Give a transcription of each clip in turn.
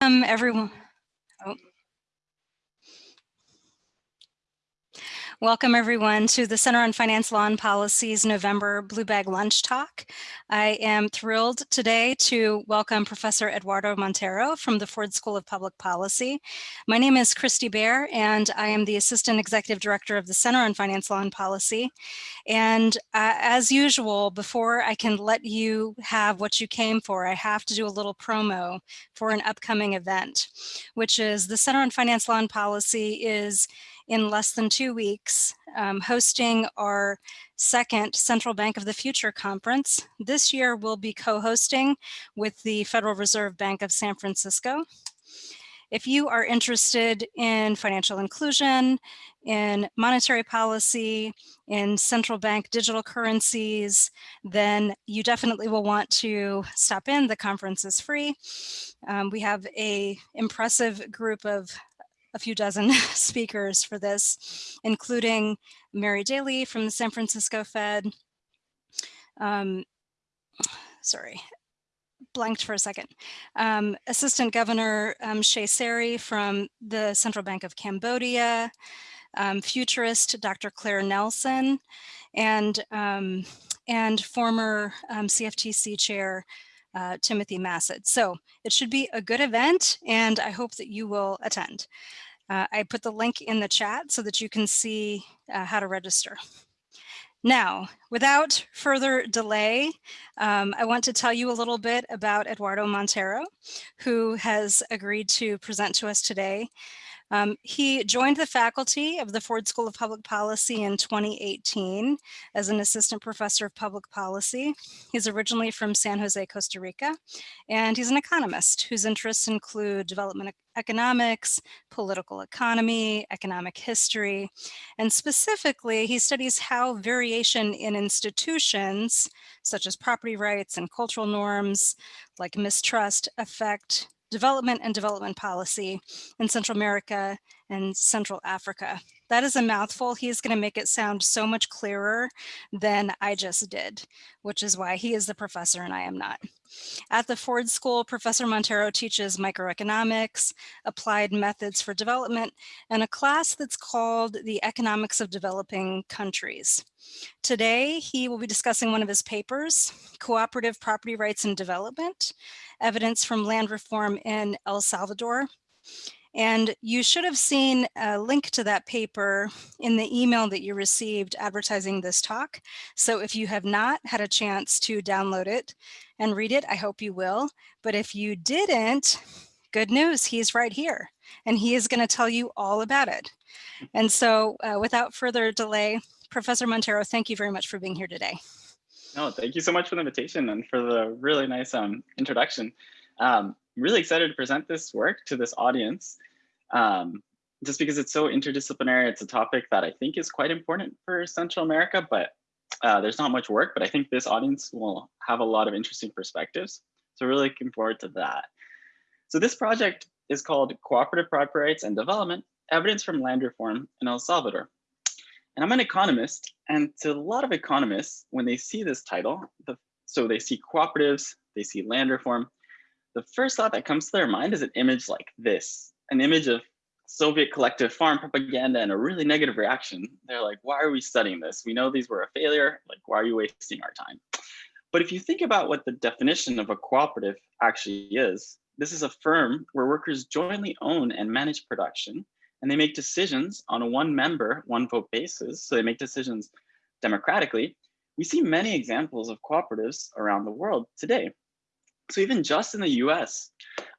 Um, everyone. Oh. Welcome everyone to the Center on Finance Law and Policy's November Blue Bag Lunch Talk. I am thrilled today to welcome Professor Eduardo Montero from the Ford School of Public Policy. My name is Christy Bear and I am the Assistant Executive Director of the Center on Finance Law and Policy. And uh, as usual, before I can let you have what you came for, I have to do a little promo for an upcoming event, which is the Center on Finance Law and Policy is in less than two weeks, um, hosting our second Central Bank of the Future conference. This year we'll be co-hosting with the Federal Reserve Bank of San Francisco. If you are interested in financial inclusion, in monetary policy, in central bank digital currencies, then you definitely will want to stop in. The conference is free. Um, we have a impressive group of a few dozen speakers for this, including Mary Daly from the San Francisco Fed. Um, sorry, blanked for a second. Um, Assistant Governor um, Chea Serey from the Central Bank of Cambodia, um, futurist Dr. Claire Nelson, and, um, and former um, CFTC Chair uh, Timothy Massad. So it should be a good event and I hope that you will attend. Uh, I put the link in the chat so that you can see uh, how to register. Now, without further delay, um, I want to tell you a little bit about Eduardo Montero, who has agreed to present to us today. Um, he joined the faculty of the Ford School of Public Policy in 2018 as an assistant professor of public policy. He's originally from San Jose, Costa Rica, and he's an economist whose interests include development economics, political economy, economic history, and specifically he studies how variation in institutions such as property rights and cultural norms like mistrust affect development and development policy in Central America and Central Africa. That is a mouthful. He's going to make it sound so much clearer than I just did, which is why he is the professor and I am not. At the Ford School, Professor Montero teaches microeconomics, applied methods for development, and a class that's called the Economics of Developing Countries. Today, he will be discussing one of his papers, Cooperative Property Rights and Development, Evidence from Land Reform in El Salvador. And you should have seen a link to that paper in the email that you received advertising this talk. So if you have not had a chance to download it and read it, I hope you will. But if you didn't, good news, he's right here and he is gonna tell you all about it. And so uh, without further delay, Professor Montero, thank you very much for being here today. No, thank you so much for the invitation and for the really nice um, introduction. Um, really excited to present this work to this audience um, just because it's so interdisciplinary. It's a topic that I think is quite important for Central America, but uh, there's not much work, but I think this audience will have a lot of interesting perspectives. So really looking forward to that. So this project is called Cooperative Property Rights and Development, Evidence from Land Reform in El Salvador. And I'm an economist, and to a lot of economists, when they see this title, the, so they see cooperatives, they see land reform, the first thought that comes to their mind is an image like this, an image of Soviet collective farm propaganda and a really negative reaction. They're like, why are we studying this? We know these were a failure. Like, why are you wasting our time? But if you think about what the definition of a cooperative actually is, this is a firm where workers jointly own and manage production, and they make decisions on a one member, one vote basis. So they make decisions democratically. We see many examples of cooperatives around the world today. So even just in the US,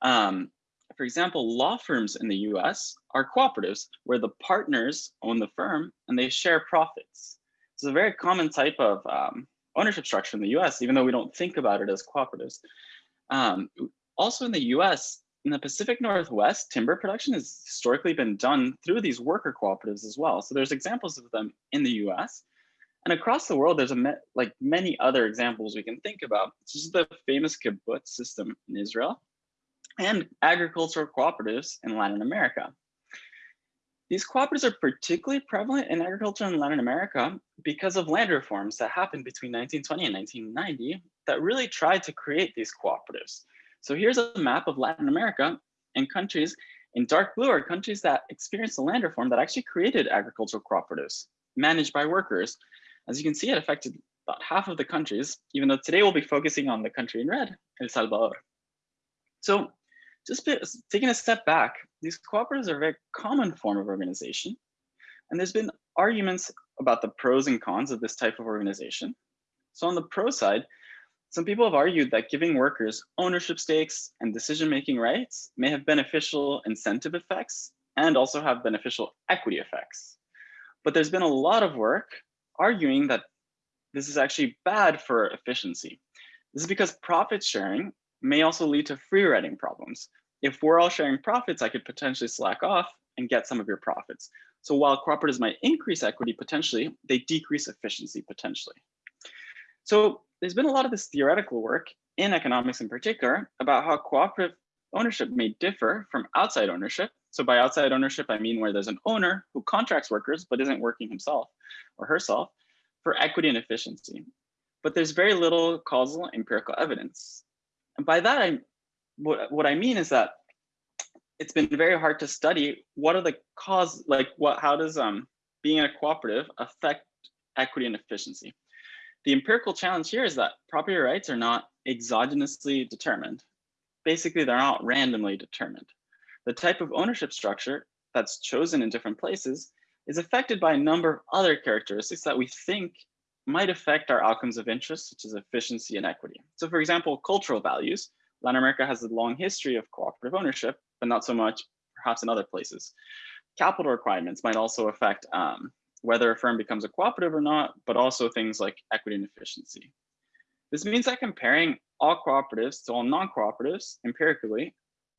um, for example, law firms in the US are cooperatives where the partners own the firm and they share profits. It's a very common type of um, ownership structure in the US, even though we don't think about it as cooperatives. Um, also in the US, in the Pacific Northwest, timber production has historically been done through these worker cooperatives as well. So there's examples of them in the US. And across the world, there's a like many other examples we can think about. This is the famous kibbutz system in Israel and agricultural cooperatives in Latin America. These cooperatives are particularly prevalent in agriculture in Latin America because of land reforms that happened between 1920 and 1990 that really tried to create these cooperatives. So here's a map of Latin America, And countries in dark blue are countries that experienced a land reform that actually created agricultural cooperatives managed by workers. As you can see, it affected about half of the countries, even though today we'll be focusing on the country in red, El Salvador. So just taking a step back, these cooperatives are a very common form of organization. And there's been arguments about the pros and cons of this type of organization. So on the pro side, some people have argued that giving workers ownership stakes and decision-making rights may have beneficial incentive effects and also have beneficial equity effects. But there's been a lot of work arguing that this is actually bad for efficiency. This is because profit sharing may also lead to free riding problems. If we're all sharing profits, I could potentially slack off and get some of your profits. So while cooperatives might increase equity potentially, they decrease efficiency potentially. So there's been a lot of this theoretical work in economics in particular about how cooperative ownership may differ from outside ownership. So by outside ownership, I mean where there's an owner who contracts workers but isn't working himself or herself for equity and efficiency. But there's very little causal empirical evidence. And by that, I, what, what I mean is that it's been very hard to study what are the cause, like what, how does um, being in a cooperative affect equity and efficiency? The empirical challenge here is that property rights are not exogenously determined. Basically, they're not randomly determined. The type of ownership structure that's chosen in different places is affected by a number of other characteristics that we think might affect our outcomes of interest, such as efficiency and equity. So for example, cultural values. Latin America has a long history of cooperative ownership, but not so much perhaps in other places. Capital requirements might also affect um, whether a firm becomes a cooperative or not, but also things like equity and efficiency. This means that comparing all cooperatives to all non-cooperatives empirically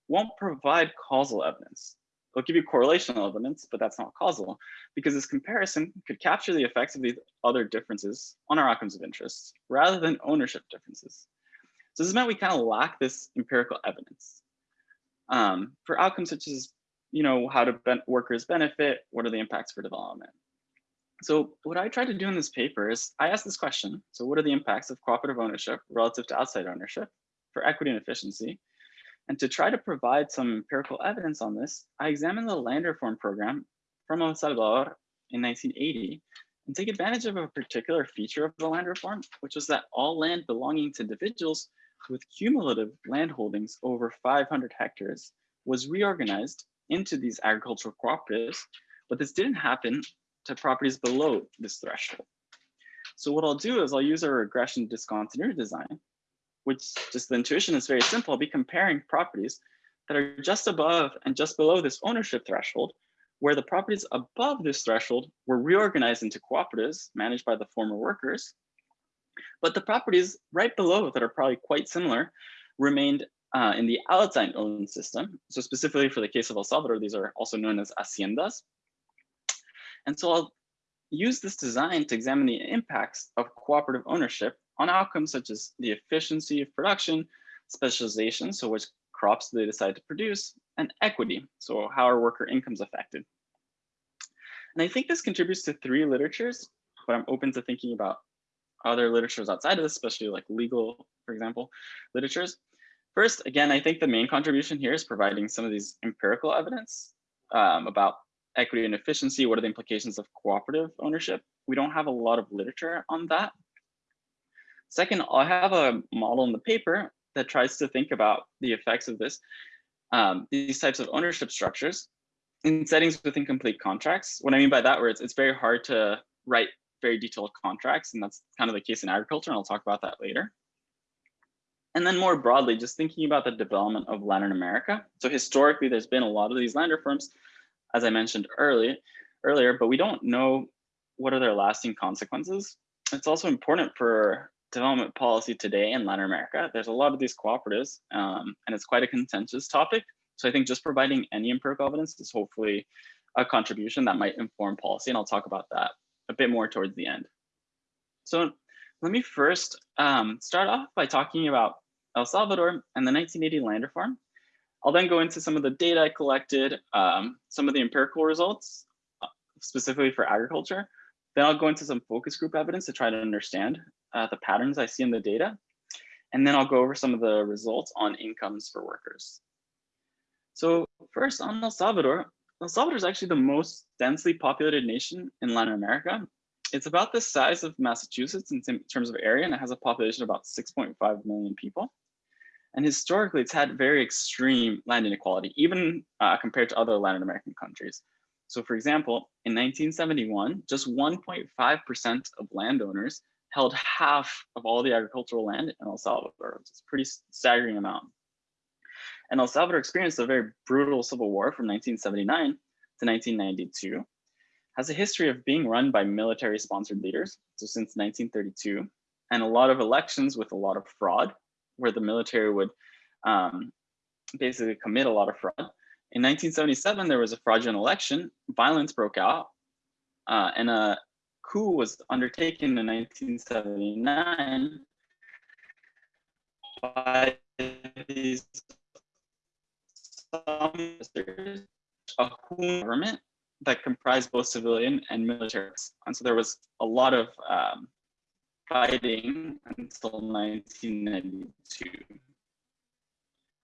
won't provide causal evidence. It'll give you correlational evidence, but that's not causal because this comparison could capture the effects of these other differences on our outcomes of interest rather than ownership differences. So this meant we kind of lack this empirical evidence. Um, for outcomes such as, you know, how do workers benefit? What are the impacts for development? So what I tried to do in this paper is I asked this question. So what are the impacts of cooperative ownership relative to outside ownership for equity and efficiency? And to try to provide some empirical evidence on this, I examined the land reform program from El Salvador in 1980 and take advantage of a particular feature of the land reform, which was that all land belonging to individuals with cumulative land holdings over 500 hectares was reorganized into these agricultural cooperatives, but this didn't happen to properties below this threshold. So what I'll do is I'll use a regression discontinuity design, which just the intuition is very simple. I'll be comparing properties that are just above and just below this ownership threshold, where the properties above this threshold were reorganized into cooperatives managed by the former workers. But the properties right below that are probably quite similar remained uh, in the outside owned system. So specifically for the case of El Salvador, these are also known as haciendas. And so I'll use this design to examine the impacts of cooperative ownership on outcomes such as the efficiency of production, specialization, so which crops they decide to produce, and equity, so how are worker incomes affected. And I think this contributes to three literatures, but I'm open to thinking about other literatures outside of this, especially like legal, for example, literatures. First, again, I think the main contribution here is providing some of these empirical evidence um, about equity and efficiency, what are the implications of cooperative ownership? We don't have a lot of literature on that. Second, I have a model in the paper that tries to think about the effects of this, um, these types of ownership structures in settings with incomplete contracts. What I mean by that, it's very hard to write very detailed contracts, and that's kind of the case in agriculture, and I'll talk about that later. And then more broadly, just thinking about the development of Latin America. So historically, there's been a lot of these land reforms as I mentioned early, earlier, but we don't know what are their lasting consequences. It's also important for development policy today in Latin America. There's a lot of these cooperatives, um, and it's quite a contentious topic. So I think just providing any empirical evidence is hopefully a contribution that might inform policy, and I'll talk about that a bit more towards the end. So let me first um, start off by talking about El Salvador and the 1980 land reform. I'll then go into some of the data I collected, um, some of the empirical results, uh, specifically for agriculture. Then I'll go into some focus group evidence to try to understand uh, the patterns I see in the data. And then I'll go over some of the results on incomes for workers. So first on El Salvador, El Salvador is actually the most densely populated nation in Latin America. It's about the size of Massachusetts in terms of area, and it has a population of about 6.5 million people. And historically, it's had very extreme land inequality, even uh, compared to other Latin American countries. So for example, in 1971, just 1.5% of landowners held half of all the agricultural land in El Salvador. It's a pretty staggering amount. And El Salvador experienced a very brutal civil war from 1979 to 1992, has a history of being run by military sponsored leaders, so since 1932, and a lot of elections with a lot of fraud, where the military would um, basically commit a lot of fraud. In 1977, there was a fraudulent election, violence broke out, uh, and a coup was undertaken in 1979 by these a government that comprised both civilian and military. And so there was a lot of um, fighting until 1992.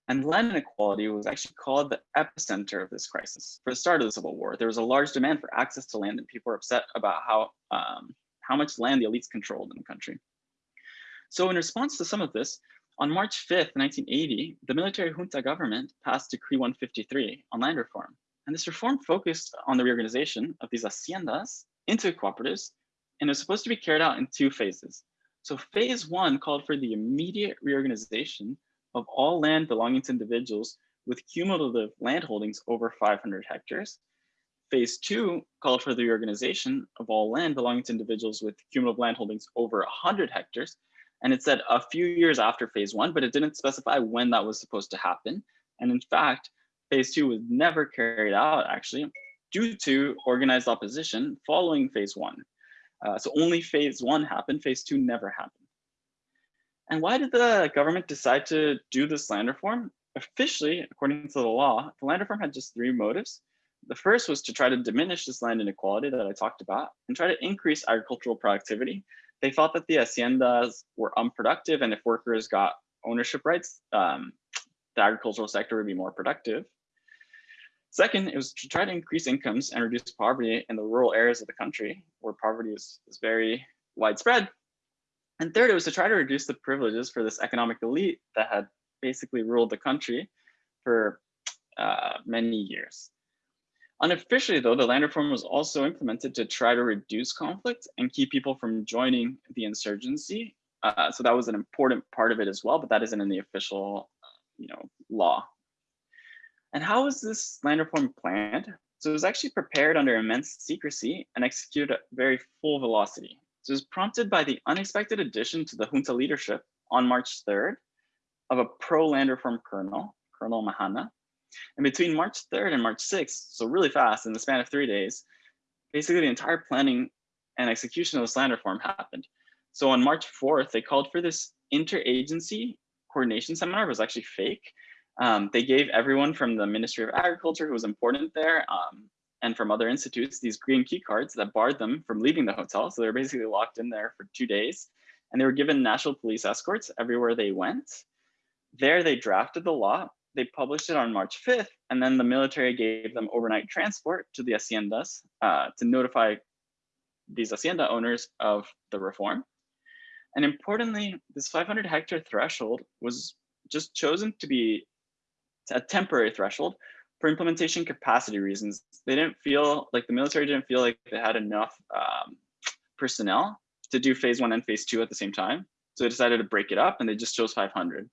And land inequality was actually called the epicenter of this crisis. For the start of the Civil War, there was a large demand for access to land and people were upset about how, um, how much land the elites controlled in the country. So in response to some of this, on March 5th, 1980, the military junta government passed Decree 153 on land reform. And this reform focused on the reorganization of these haciendas into cooperatives, and it was supposed to be carried out in two phases. So phase one called for the immediate reorganization of all land belonging to individuals with cumulative land holdings over 500 hectares. Phase two called for the reorganization of all land belonging to individuals with cumulative land holdings over 100 hectares, and it said a few years after phase one, but it didn't specify when that was supposed to happen. And in fact, phase two was never carried out actually due to organized opposition following phase one. Uh, so only phase one happened, phase two never happened. And why did the government decide to do this land reform? Officially, according to the law, the land reform had just three motives. The first was to try to diminish this land inequality that I talked about and try to increase agricultural productivity they thought that the haciendas were unproductive and if workers got ownership rights, um, the agricultural sector would be more productive. Second, it was to try to increase incomes and reduce poverty in the rural areas of the country where poverty is, is very widespread. And third, it was to try to reduce the privileges for this economic elite that had basically ruled the country for uh, many years. Unofficially, though, the land reform was also implemented to try to reduce conflict and keep people from joining the insurgency. Uh, so that was an important part of it as well, but that isn't in the official, you know, law. And how was this land reform planned? So it was actually prepared under immense secrecy and executed at very full velocity. It was prompted by the unexpected addition to the junta leadership on March 3rd of a pro-land reform colonel, Colonel Majano, and between March 3rd and March 6th, so really fast in the span of three days, basically the entire planning and execution of this land reform happened. So on March 4th, they called for this interagency coordination seminar. It was actually fake. Um, they gave everyone from the Ministry of Agriculture who was important there um, and from other institutes these green key cards that barred them from leaving the hotel. So they were basically locked in there for two days and they were given national police escorts everywhere they went. There they drafted the law they published it on March 5th, and then the military gave them overnight transport to the haciendas uh, to notify these hacienda owners of the reform. And importantly, this 500 hectare threshold was just chosen to be a temporary threshold for implementation capacity reasons. They didn't feel like the military didn't feel like they had enough um, personnel to do phase one and phase two at the same time. So they decided to break it up and they just chose 500.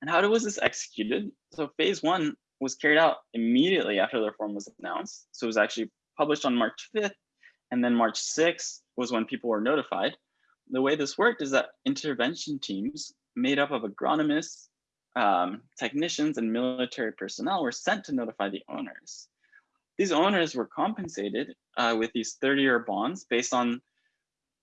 And how was this executed? So phase one was carried out immediately after the reform was announced. So it was actually published on March 5th, and then March 6th was when people were notified. The way this worked is that intervention teams made up of agronomists, um, technicians, and military personnel were sent to notify the owners. These owners were compensated uh, with these 30-year bonds based on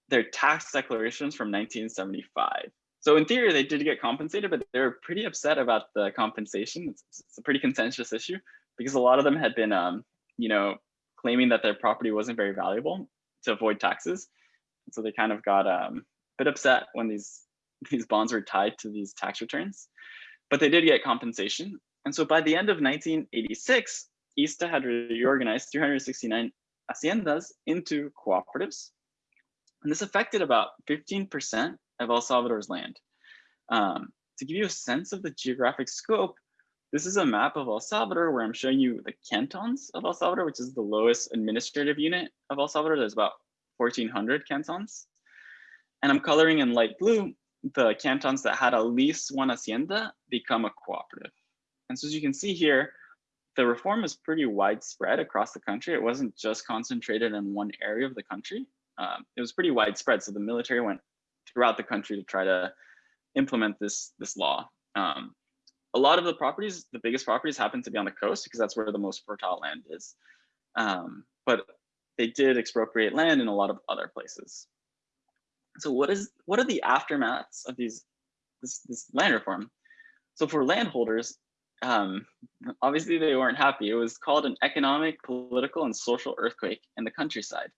their tax declarations from 1975. So in theory, they did get compensated, but they were pretty upset about the compensation. It's, it's a pretty contentious issue because a lot of them had been, um, you know, claiming that their property wasn't very valuable to avoid taxes. And so they kind of got um, a bit upset when these these bonds were tied to these tax returns. But they did get compensation. And so by the end of 1986, ISTA had reorganized 369 haciendas into cooperatives. And this affected about 15% of El Salvador's land. Um, to give you a sense of the geographic scope, this is a map of El Salvador where I'm showing you the cantons of El Salvador, which is the lowest administrative unit of El Salvador. There's about 1,400 cantons. And I'm coloring in light blue the cantons that had at least one hacienda become a cooperative. And so as you can see here, the reform is pretty widespread across the country. It wasn't just concentrated in one area of the country. Um, it was pretty widespread. So the military went throughout the country to try to implement this, this law. Um, a lot of the properties, the biggest properties happen to be on the coast because that's where the most fertile land is. Um, but they did expropriate land in a lot of other places. So what is what are the aftermaths of these this, this land reform? So for landholders, um, obviously they weren't happy. It was called an economic, political, and social earthquake in the countryside.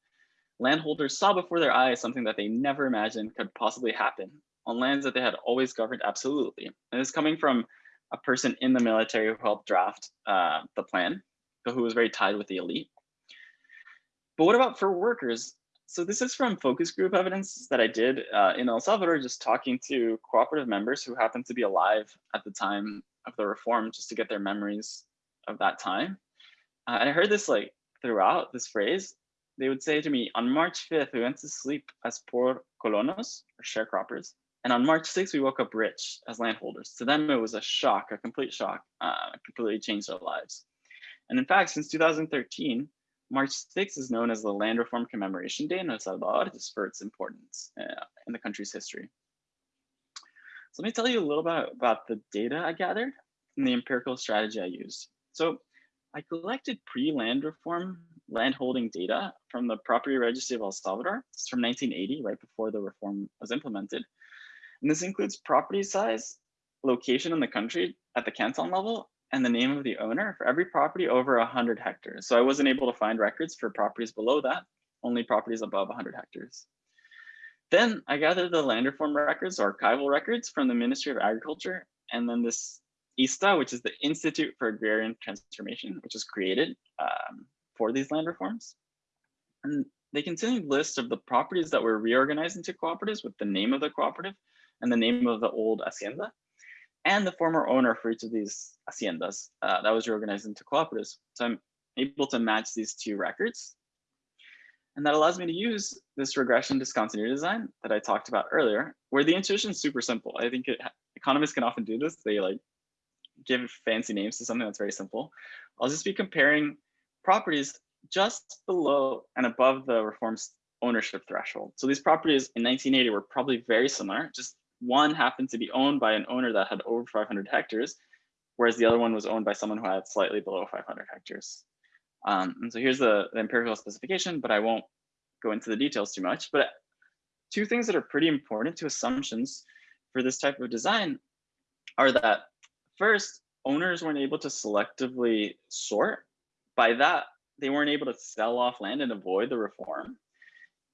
Landholders saw before their eyes something that they never imagined could possibly happen on lands that they had always governed absolutely. And it's coming from a person in the military who helped draft uh, the plan, who was very tied with the elite. But what about for workers? So this is from focus group evidence that I did uh, in El Salvador, just talking to cooperative members who happened to be alive at the time of the reform, just to get their memories of that time. Uh, and I heard this like throughout this phrase, they would say to me, on March 5th, we went to sleep as poor colonos, or sharecroppers. And on March 6th, we woke up rich as landholders. To them, it was a shock, a complete shock, uh, completely changed their lives. And in fact, since 2013, March 6th is known as the Land Reform Commemoration Day in El Salvador, just for its importance uh, in the country's history. So let me tell you a little bit about the data I gathered and the empirical strategy I used. So I collected pre-land reform landholding data from the Property Registry of El Salvador. It's from 1980, right before the reform was implemented. And this includes property size, location in the country at the canton level, and the name of the owner for every property over 100 hectares. So I wasn't able to find records for properties below that, only properties above 100 hectares. Then I gathered the land reform records, archival records from the Ministry of Agriculture, and then this ISTA, which is the Institute for Agrarian Transformation, which was created um, for these land reforms. And they continued list of the properties that were reorganized into cooperatives with the name of the cooperative and the name of the old hacienda and the former owner for each of these haciendas uh, that was reorganized into cooperatives. So I'm able to match these two records. And that allows me to use this regression discontinuity design that I talked about earlier, where the intuition is super simple. I think it, economists can often do this. They like give fancy names to something that's very simple. I'll just be comparing properties just below and above the reform's ownership threshold. So these properties in 1980 were probably very similar, just one happened to be owned by an owner that had over 500 hectares, whereas the other one was owned by someone who had slightly below 500 hectares. Um, and so here's the, the empirical specification, but I won't go into the details too much. But two things that are pretty important to assumptions for this type of design are that first, owners weren't able to selectively sort. By that, they weren't able to sell off land and avoid the reform.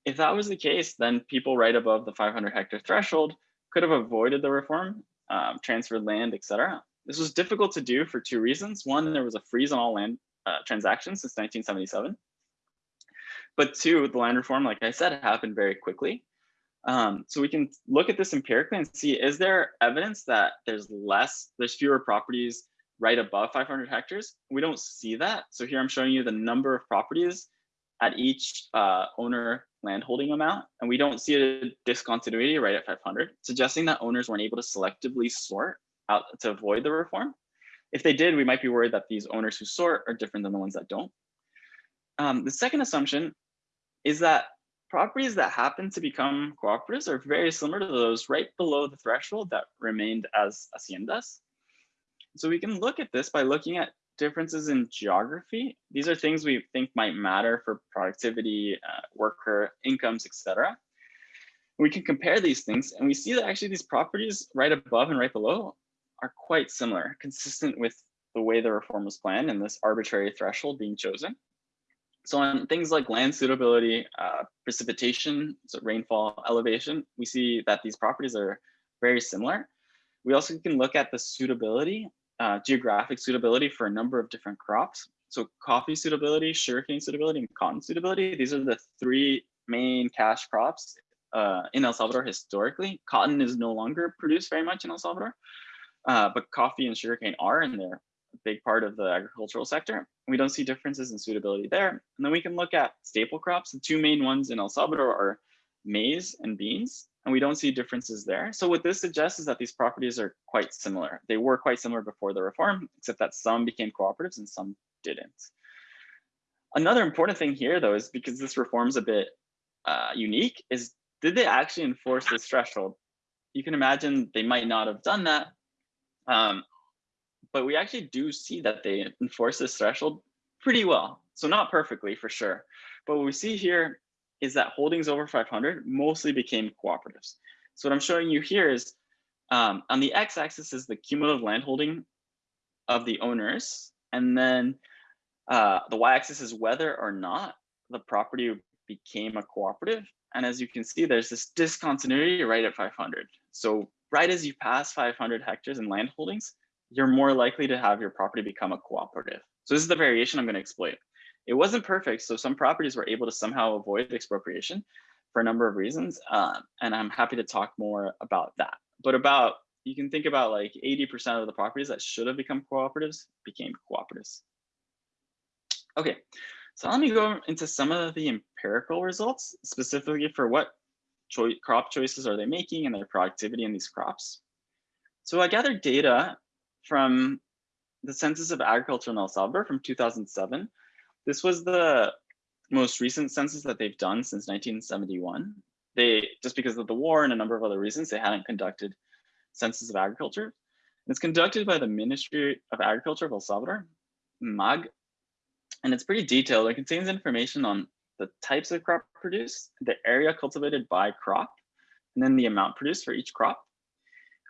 If that was the case, then people right above the 500 hectare threshold could have avoided the reform, um, transferred land, etc. This was difficult to do for two reasons. One, there was a freeze on all land uh, transactions since 1977. But two, the land reform, like I said, happened very quickly. Um, so we can look at this empirically and see, is there evidence that there's less, there's fewer properties right above 500 hectares? We don't see that. So here I'm showing you the number of properties at each uh, owner landholding amount, and we don't see a discontinuity right at 500, suggesting that owners weren't able to selectively sort out to avoid the reform. If they did, we might be worried that these owners who sort are different than the ones that don't. Um, the second assumption is that properties that happen to become cooperatives are very similar to those right below the threshold that remained as haciendas. So we can look at this by looking at differences in geography. These are things we think might matter for productivity, uh, worker incomes, etc. We can compare these things and we see that actually these properties right above and right below are quite similar, consistent with the way the reform was planned and this arbitrary threshold being chosen. So on things like land suitability, uh, precipitation, so rainfall, elevation, we see that these properties are very similar. We also can look at the suitability uh, geographic suitability for a number of different crops. So coffee suitability, sugarcane suitability, and cotton suitability. These are the three main cash crops uh, in El Salvador historically. Cotton is no longer produced very much in El Salvador, uh, but coffee and sugarcane are, and they're a big part of the agricultural sector. We don't see differences in suitability there. And then we can look at staple crops. The two main ones in El Salvador are maize and beans, and we don't see differences there. So what this suggests is that these properties are quite similar. They were quite similar before the reform, except that some became cooperatives and some didn't. Another important thing here, though, is because this reform is a bit uh, unique, is did they actually enforce this threshold? You can imagine they might not have done that, um, but we actually do see that they enforce this threshold pretty well. So not perfectly for sure, but what we see here is that holdings over 500 mostly became cooperatives. So what I'm showing you here is um, on the x-axis is the cumulative landholding of the owners, and then uh, the y-axis is whether or not the property became a cooperative. And as you can see, there's this discontinuity right at 500. So right as you pass 500 hectares in land holdings, you're more likely to have your property become a cooperative. So this is the variation I'm going to exploit. It wasn't perfect, so some properties were able to somehow avoid expropriation for a number of reasons, uh, and I'm happy to talk more about that. But about, you can think about like 80% of the properties that should have become cooperatives became cooperatives. Okay, so let me go into some of the empirical results, specifically for what choi crop choices are they making and their productivity in these crops. So I gathered data from the Census of Agriculture in El Salvador from 2007. This was the most recent census that they've done since 1971. They, just because of the war and a number of other reasons, they hadn't conducted census of agriculture. And it's conducted by the Ministry of Agriculture of El Salvador, MAG, and it's pretty detailed. It contains information on the types of crop produced, the area cultivated by crop, and then the amount produced for each crop.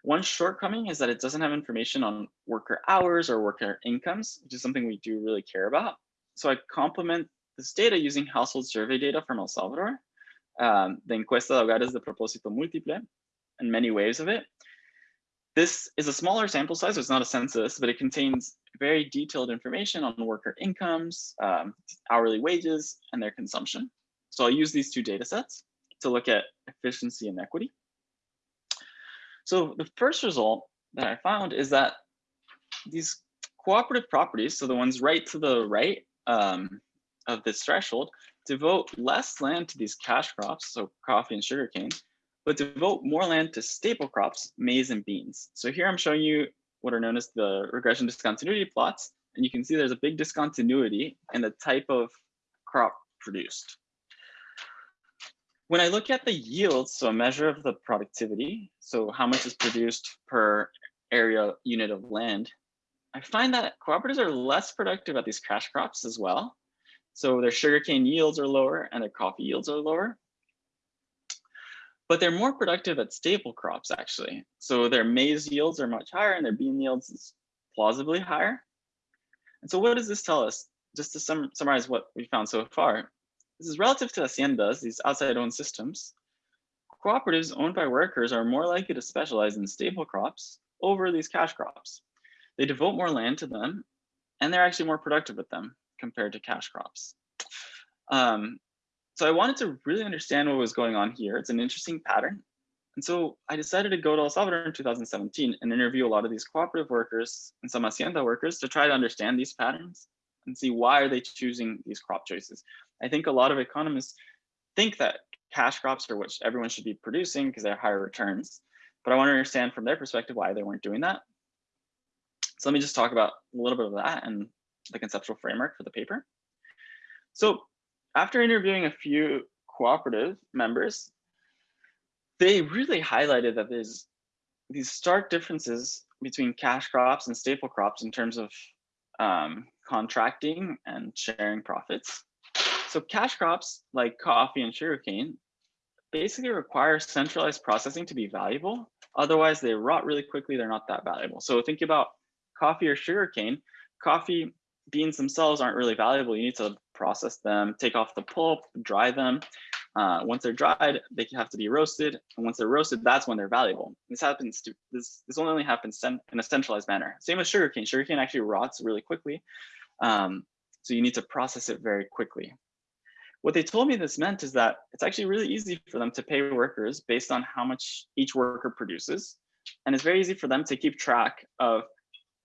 One shortcoming is that it doesn't have information on worker hours or worker incomes, which is something we do really care about. So I complement this data using household survey data from El Salvador, um, the Encuesta de Hogares de Propósito Múltiple, and many waves of it. This is a smaller sample size, so it's not a census, but it contains very detailed information on worker incomes, um, hourly wages, and their consumption. So I'll use these two data sets to look at efficiency and equity. So the first result that I found is that these cooperative properties, so the ones right to the right um, of this threshold, devote less land to these cash crops, so coffee and sugarcane, but devote more land to staple crops, maize and beans. So here I'm showing you what are known as the regression discontinuity plots. And you can see there's a big discontinuity in the type of crop produced. When I look at the yields, so a measure of the productivity, so how much is produced per area unit of land, I find that cooperatives are less productive at these cash crops as well. So their sugarcane yields are lower and their coffee yields are lower but they're more productive at staple crops actually. So their maize yields are much higher and their bean yields is plausibly higher. And so what does this tell us? Just to sum summarize what we found so far, this is relative to haciendas, these outside owned systems. Cooperatives owned by workers are more likely to specialize in staple crops over these cash crops. They devote more land to them and they're actually more productive with them compared to cash crops. Um, so I wanted to really understand what was going on here. It's an interesting pattern. And so I decided to go to El Salvador in 2017 and interview a lot of these cooperative workers and some hacienda workers to try to understand these patterns and see why are they choosing these crop choices. I think a lot of economists think that cash crops are what everyone should be producing because they're higher returns. But I want to understand from their perspective why they weren't doing that. So let me just talk about a little bit of that and the conceptual framework for the paper. So after interviewing a few cooperative members, they really highlighted that there's these stark differences between cash crops and staple crops in terms of um, contracting and sharing profits. So cash crops like coffee and sugarcane basically require centralized processing to be valuable. Otherwise, they rot really quickly. They're not that valuable. So think about coffee or sugarcane. Coffee beans themselves aren't really valuable. You need to process them, take off the pulp, dry them. Uh, once they're dried, they have to be roasted. And once they're roasted, that's when they're valuable. This happens to this, this only happens in a centralized manner. Same with sugarcane. Sugarcane actually rots really quickly. Um, so you need to process it very quickly. What they told me this meant is that it's actually really easy for them to pay workers based on how much each worker produces. And it's very easy for them to keep track of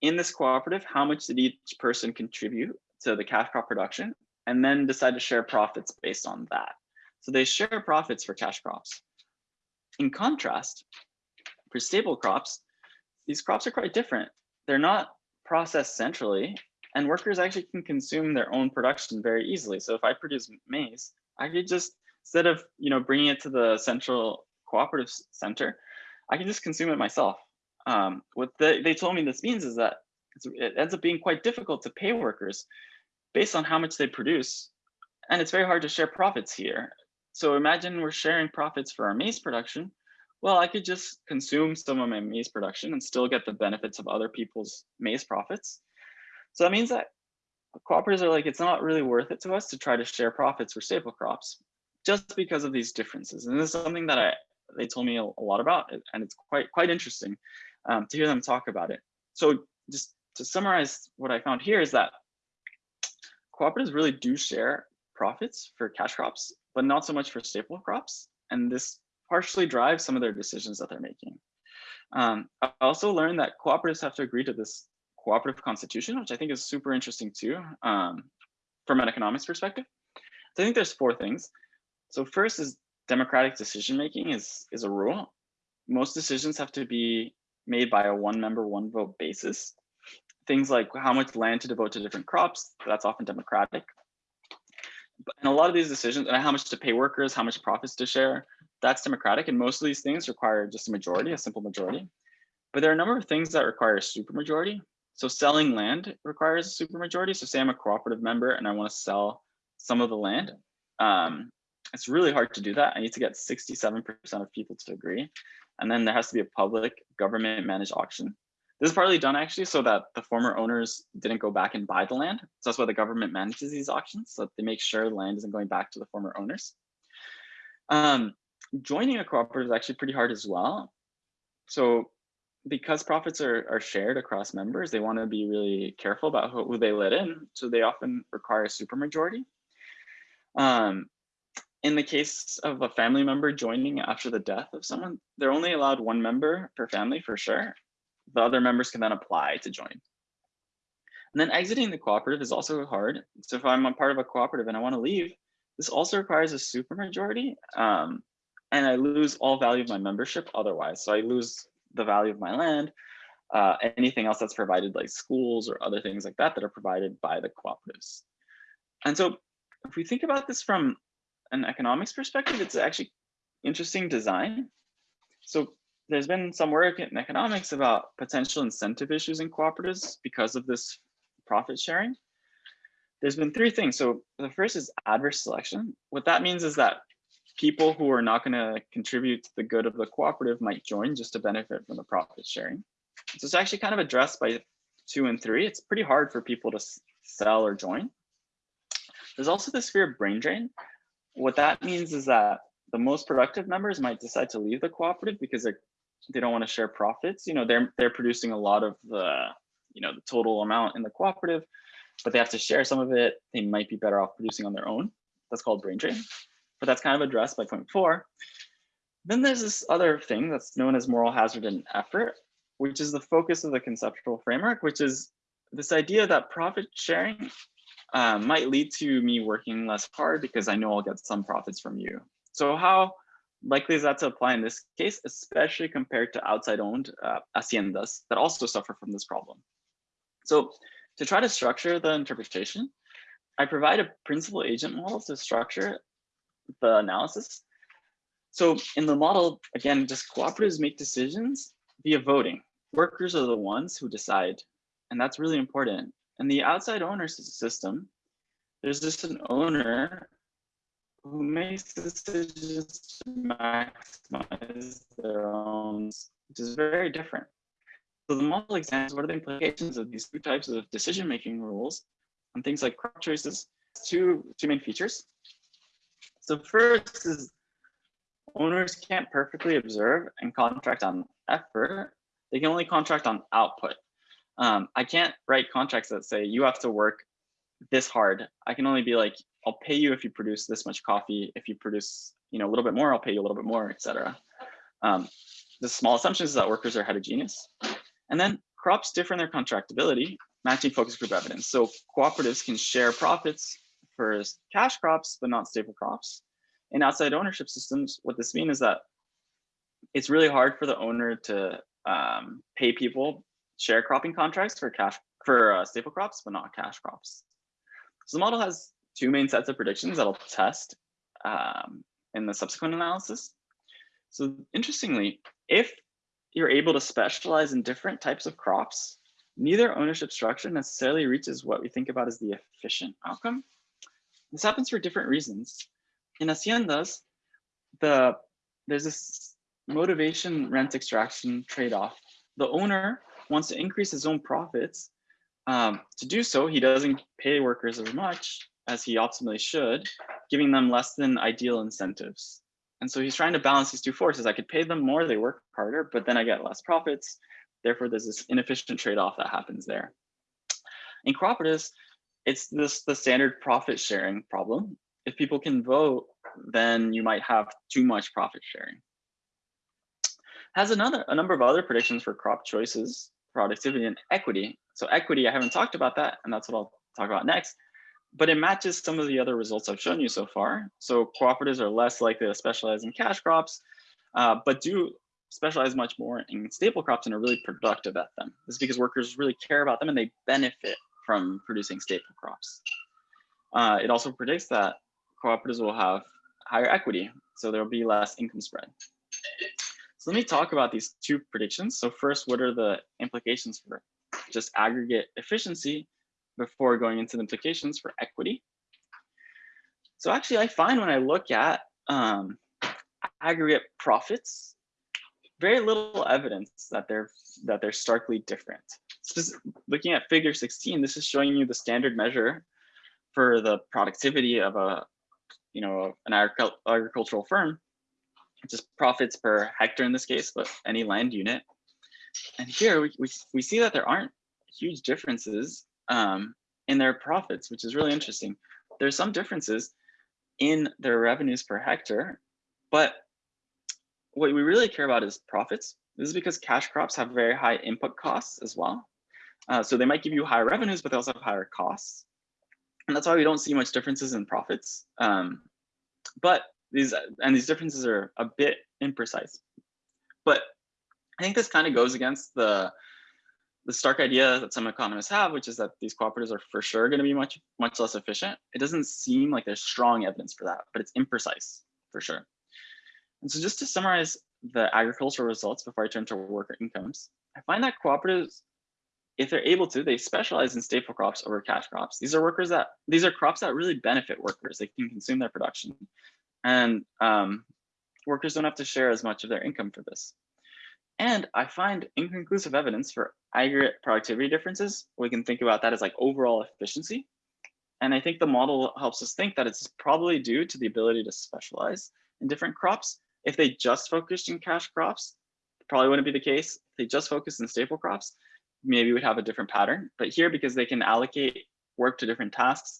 in this cooperative, how much did each person contribute to the cash crop production and then decide to share profits based on that. So they share profits for cash crops. In contrast, for staple crops, these crops are quite different. They're not processed centrally and workers actually can consume their own production very easily. So if I produce maize, I could just, instead of you know bringing it to the central cooperative center, I can just consume it myself. Um, what the, they told me this means is that it ends up being quite difficult to pay workers based on how much they produce. And it's very hard to share profits here. So imagine we're sharing profits for our maize production. Well, I could just consume some of my maize production and still get the benefits of other people's maize profits. So that means that cooperatives are like, it's not really worth it to us to try to share profits for staple crops just because of these differences. And this is something that I they told me a, a lot about, and it's quite quite interesting um, to hear them talk about it. So just to summarize what I found here is that cooperatives really do share profits for cash crops, but not so much for staple crops. And this partially drives some of their decisions that they're making. Um, I also learned that cooperatives have to agree to this cooperative constitution, which I think is super interesting too, um, from an economics perspective. So I think there's four things. So first is democratic decision making is, is a rule. Most decisions have to be made by a one member, one vote basis. Things like how much land to devote to different crops, that's often democratic. And a lot of these decisions, and how much to pay workers, how much profits to share, that's democratic. And most of these things require just a majority, a simple majority. But there are a number of things that require a supermajority. So selling land requires a supermajority. So say I'm a cooperative member and I want to sell some of the land. Um, it's really hard to do that. I need to get 67% of people to agree. And then there has to be a public government managed auction. This is partly done actually so that the former owners didn't go back and buy the land. So that's why the government manages these auctions so that they make sure the land isn't going back to the former owners. Um, joining a cooperative is actually pretty hard as well. So because profits are, are shared across members, they want to be really careful about who, who they let in. So they often require a supermajority. Um, in the case of a family member joining after the death of someone, they're only allowed one member per family for sure. The other members can then apply to join. And then exiting the cooperative is also hard. So if I'm a part of a cooperative and I want to leave, this also requires a supermajority. Um, and I lose all value of my membership otherwise. So I lose the value of my land, uh, anything else that's provided like schools or other things like that that are provided by the cooperatives. And so if we think about this from an economics perspective, it's actually interesting design. So there's been some work in economics about potential incentive issues in cooperatives because of this profit sharing. There's been three things. So the first is adverse selection. What that means is that people who are not going to contribute to the good of the cooperative might join just to benefit from the profit sharing. So it's actually kind of addressed by two and three. It's pretty hard for people to sell or join. There's also this fear of brain drain. What that means is that the most productive members might decide to leave the cooperative because they don't want to share profits. You know, they're they're producing a lot of the you know the total amount in the cooperative, but they have to share some of it. They might be better off producing on their own. That's called brain drain but that's kind of addressed by point four. Then there's this other thing that's known as moral hazard and effort, which is the focus of the conceptual framework, which is this idea that profit sharing uh, might lead to me working less hard because I know I'll get some profits from you. So how likely is that to apply in this case, especially compared to outside owned uh, haciendas that also suffer from this problem? So to try to structure the interpretation, I provide a principal agent model to structure the analysis. So in the model, again, just cooperatives make decisions via voting. Workers are the ones who decide, and that's really important. And the outside owner system, there's just an owner who makes decisions to maximize their own, which is very different. So the model examines what are the implications of these two types of decision-making rules on things like crop choices. Two, two main features. So first is owners can't perfectly observe and contract on effort. They can only contract on output. Um, I can't write contracts that say you have to work this hard. I can only be like, I'll pay you if you produce this much coffee. If you produce, you know, a little bit more, I'll pay you a little bit more, etc. Um, the small assumption is that workers are heterogeneous. And then crops differ in their contractability, matching focus group evidence. So cooperatives can share profits for cash crops, but not staple crops. In outside ownership systems, what this means is that it's really hard for the owner to um, pay people sharecropping contracts for cash for uh, staple crops, but not cash crops. So the model has two main sets of predictions that I'll test um, in the subsequent analysis. So interestingly, if you're able to specialize in different types of crops, neither ownership structure necessarily reaches what we think about as the efficient outcome. This happens for different reasons. In haciendas, the there's this motivation rent extraction trade-off. The owner wants to increase his own profits. Um, to do so, he doesn't pay workers as much as he optimally should, giving them less than ideal incentives. And so he's trying to balance these two forces. I could pay them more, they work harder, but then I get less profits. Therefore, there's this inefficient trade-off that happens there. In cooperatives, it's this the standard profit sharing problem. If people can vote, then you might have too much profit sharing. Has another a number of other predictions for crop choices, productivity, and equity. So equity, I haven't talked about that, and that's what I'll talk about next. But it matches some of the other results I've shown you so far. So cooperatives are less likely to specialize in cash crops, uh, but do specialize much more in staple crops and are really productive at them. This is because workers really care about them and they benefit from producing staple crops. Uh, it also predicts that cooperatives will have higher equity, so there'll be less income spread. So let me talk about these two predictions. So first, what are the implications for just aggregate efficiency before going into the implications for equity? So actually, I find when I look at um, aggregate profits, very little evidence that they're that they're starkly different. Just looking at figure 16, this is showing you the standard measure for the productivity of a you know an agricultural firm just profits per hectare in this case, but any land unit. And here we, we, we see that there aren't huge differences um, in their profits, which is really interesting. There's some differences in their revenues per hectare, but what we really care about is profits. This is because cash crops have very high input costs as well. Uh, so they might give you higher revenues, but they also have higher costs. And that's why we don't see much differences in profits. Um, but these and these differences are a bit imprecise. But I think this kind of goes against the the stark idea that some economists have, which is that these cooperatives are for sure going to be much much less efficient. It doesn't seem like there's strong evidence for that, but it's imprecise for sure. And so just to summarize the agricultural results before I turn to worker incomes, I find that cooperatives, if they're able to, they specialize in staple crops over cash crops. These are workers that these are crops that really benefit workers. They can consume their production and um, workers don't have to share as much of their income for this. And I find inconclusive evidence for aggregate productivity differences. We can think about that as like overall efficiency. And I think the model helps us think that it's probably due to the ability to specialize in different crops. If they just focused in cash crops, probably wouldn't be the case. If they just focused in staple crops, maybe we'd have a different pattern. But here, because they can allocate work to different tasks,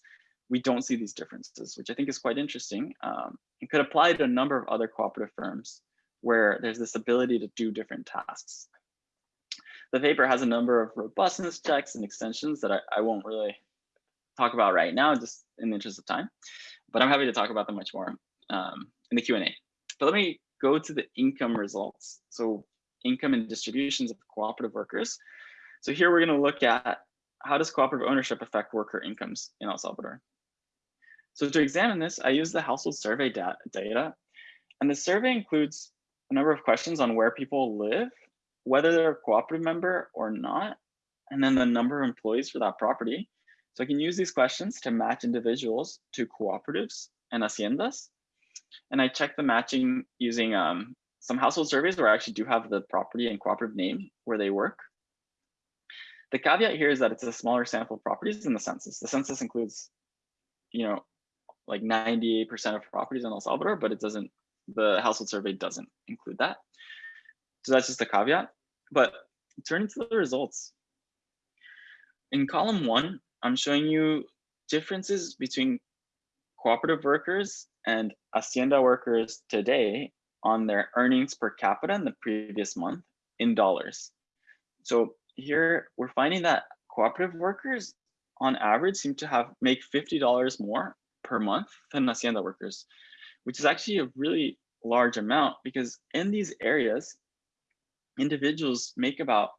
we don't see these differences, which I think is quite interesting um, could apply to a number of other cooperative firms where there's this ability to do different tasks. The paper has a number of robustness checks and extensions that I, I won't really talk about right now, just in the interest of time, but I'm happy to talk about them much more um, in the Q&A. But let me go to the income results. So income and distributions of cooperative workers. So here we're gonna look at how does cooperative ownership affect worker incomes in El Salvador? So to examine this, I use the household survey data, and the survey includes a number of questions on where people live, whether they're a cooperative member or not, and then the number of employees for that property. So I can use these questions to match individuals to cooperatives and haciendas. And I check the matching using um, some household surveys where I actually do have the property and cooperative name where they work. The caveat here is that it's a smaller sample of properties in the census. The census includes, you know, like 98% of properties in El Salvador, but it doesn't, the household survey doesn't include that. So that's just a caveat. But turning to the results. In column one, I'm showing you differences between cooperative workers and hacienda workers today on their earnings per capita in the previous month in dollars. So here we're finding that cooperative workers on average seem to have make $50 more per month than hacienda workers, which is actually a really large amount because in these areas, individuals make about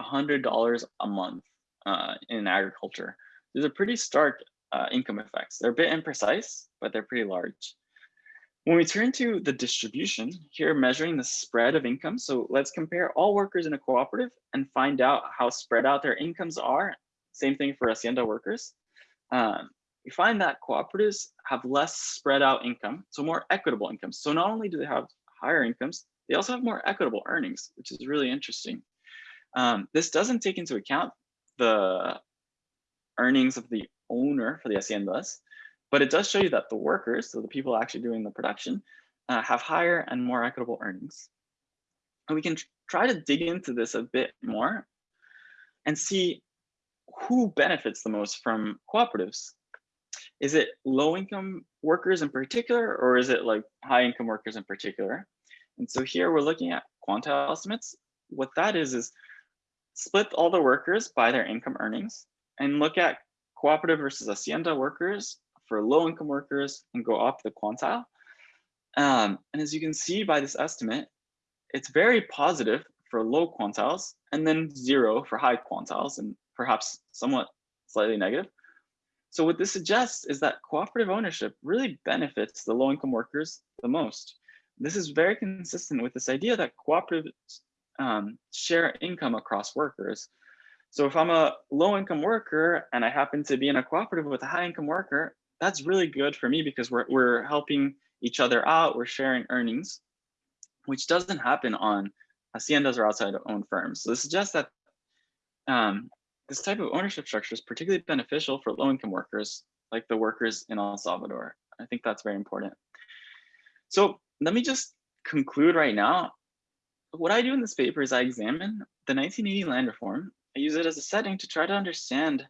$100 a month uh, in agriculture. There's a pretty stark uh, income effects. They're a bit imprecise, but they're pretty large. When we turn to the distribution, here measuring the spread of income. So let's compare all workers in a cooperative and find out how spread out their incomes are. Same thing for Hacienda workers. Um, we find that cooperatives have less spread out income, so more equitable incomes. So not only do they have higher incomes, they also have more equitable earnings, which is really interesting. Um, this doesn't take into account the earnings of the owner for the haciendas, but it does show you that the workers, so the people actually doing the production, uh, have higher and more equitable earnings. And we can try to dig into this a bit more and see who benefits the most from cooperatives. Is it low income workers in particular, or is it like high income workers in particular? And so here we're looking at quantile estimates. What that is, is split all the workers by their income earnings and look at cooperative versus hacienda workers for low income workers and go up the quantile. Um, and as you can see by this estimate, it's very positive for low quantiles and then zero for high quantiles and perhaps somewhat slightly negative. So what this suggests is that cooperative ownership really benefits the low income workers the most. This is very consistent with this idea that cooperatives um, share income across workers. So if I'm a low income worker and I happen to be in a cooperative with a high income worker, that's really good for me because we're, we're helping each other out, we're sharing earnings, which doesn't happen on haciendas or outside owned firms. So this suggests that um, this type of ownership structure is particularly beneficial for low income workers, like the workers in El Salvador. I think that's very important. So let me just conclude right now. What I do in this paper is I examine the 1980 land reform I use it as a setting to try to understand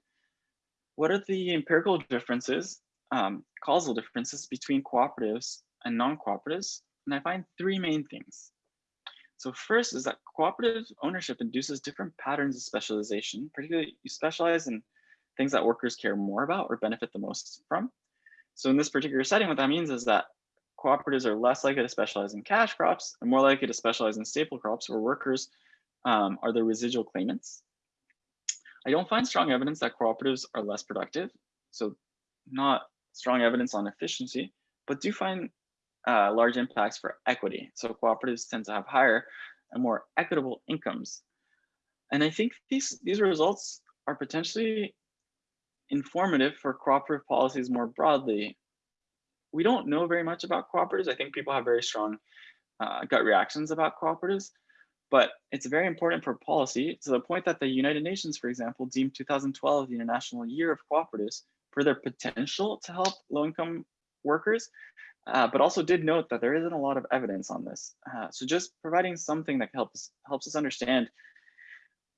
what are the empirical differences, um, causal differences between cooperatives and non-cooperatives. And I find three main things. So first is that cooperative ownership induces different patterns of specialization, particularly you specialize in things that workers care more about or benefit the most from. So in this particular setting, what that means is that cooperatives are less likely to specialize in cash crops and more likely to specialize in staple crops where workers um, are the residual claimants. I don't find strong evidence that cooperatives are less productive. So not strong evidence on efficiency, but do find uh, large impacts for equity. So cooperatives tend to have higher and more equitable incomes. And I think these, these results are potentially informative for cooperative policies more broadly. We don't know very much about cooperatives. I think people have very strong uh, gut reactions about cooperatives, but it's very important for policy to the point that the United Nations, for example, deemed 2012 the International Year of Cooperatives for their potential to help low-income workers, uh, but also did note that there isn't a lot of evidence on this. Uh, so just providing something that helps helps us understand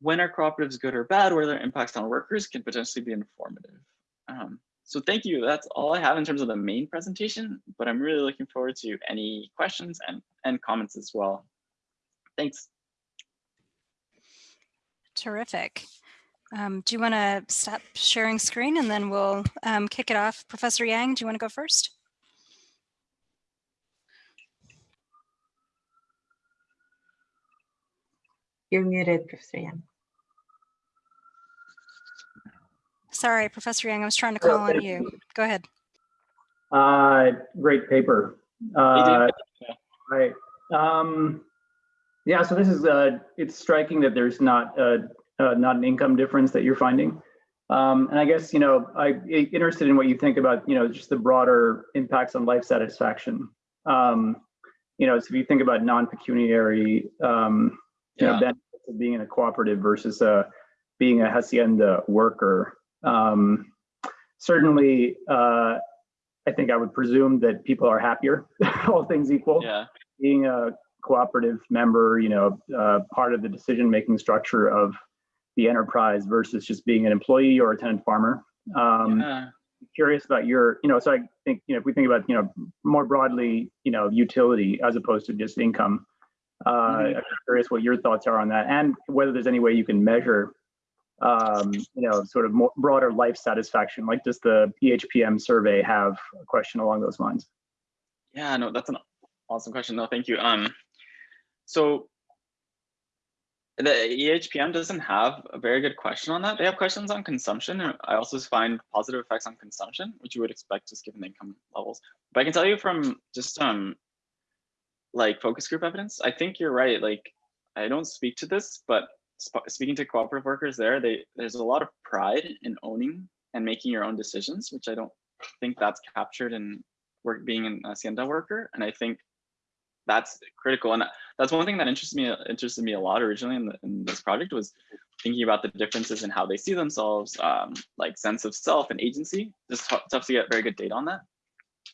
when are cooperatives good or bad, where their impacts on workers can potentially be informative. Um, so thank you. That's all I have in terms of the main presentation, but I'm really looking forward to any questions and, and comments as well. Thanks. Terrific. Um, do you want to stop sharing screen and then we'll um, kick it off? Professor Yang, do you want to go first? You're muted, Professor Yang. Sorry, Professor Yang, I was trying to call on you. Go ahead. Uh, great paper. Uh, right. Um, yeah, so this is, uh, it's striking that there's not, uh, uh, not an income difference that you're finding. Um, and I guess, you know, I'm interested in what you think about, you know, just the broader impacts on life satisfaction. Um, you know, so if you think about non-pecuniary, um, you yeah. know, benefits of being in a cooperative versus uh, being a hacienda worker, um, certainly, uh, I think I would presume that people are happier, all things equal. Yeah. Being a cooperative member, you know, uh, part of the decision-making structure of the enterprise versus just being an employee or a tenant farmer. Um, yeah. curious about your, you know, so I think, you know, if we think about, you know, more broadly, you know, utility as opposed to just income. Uh, Mhm. I'm curious what your thoughts are on that and whether there's any way you can measure, um, you know, sort of more broader life satisfaction. Like does the EHPM survey have a question along those lines? Yeah, no, that's an awesome question. No, thank you. Um, so the EHPM doesn't have a very good question on that. They have questions on consumption. and I also find positive effects on consumption, which you would expect just given the income levels. But I can tell you from just um like focus group evidence, I think you're right. Like I don't speak to this, but sp- speaking to cooperative workers there, they there's a lot of pride in owning and making your own decisions, which I don't think that's captured in work being an hacienda worker. And I think that's critical. And that's one thing that interested me interested me a lot originally in, the, in this project was thinking about the differences in how they see themselves, um, like sense of self and agency. Tough, tough to get very good data on that.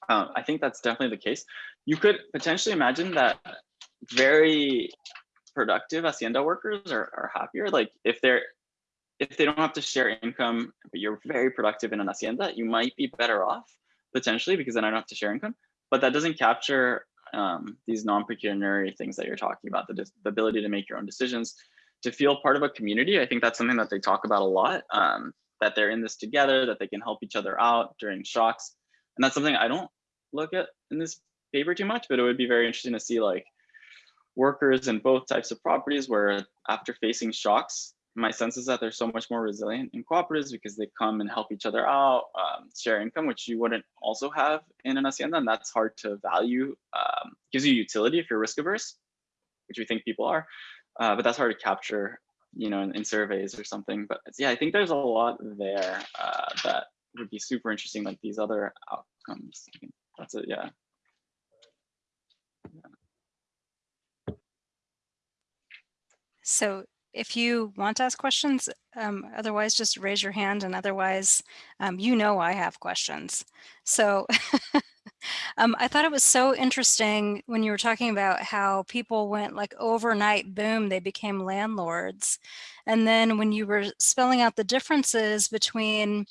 Um, I think that's definitely the case. You could potentially imagine that very productive hacienda workers are, are happier. Like if they're if they don't have to share income, but you're very productive in an hacienda, you might be better off potentially because then I don't have to share income. But that doesn't capture um, these non-pecuniary things that you're talking about, the, the ability to make your own decisions, to feel part of a community. I think that's something that they talk about a lot, um, that they're in this together, that they can help each other out during shocks. And that's something I don't look at in this paper too much, but it would be very interesting to see like workers in both types of properties where after facing shocks, my sense is that they're so much more resilient in cooperatives because they come and help each other out, um, share income, which you wouldn't also have in an hacienda, and that's hard to value. Um, gives you utility if you're risk averse, which we think people are, uh, but that's hard to capture, you know, in, in surveys or something. But yeah, I think there's a lot there uh, that would be super interesting, like these other outcomes. That's it. Yeah. So if you want to ask questions, um, otherwise just raise your hand and otherwise, um, you know I have questions. So um, I thought it was so interesting when you were talking about how people went like overnight, boom, they became landlords. And then when you were spelling out the differences between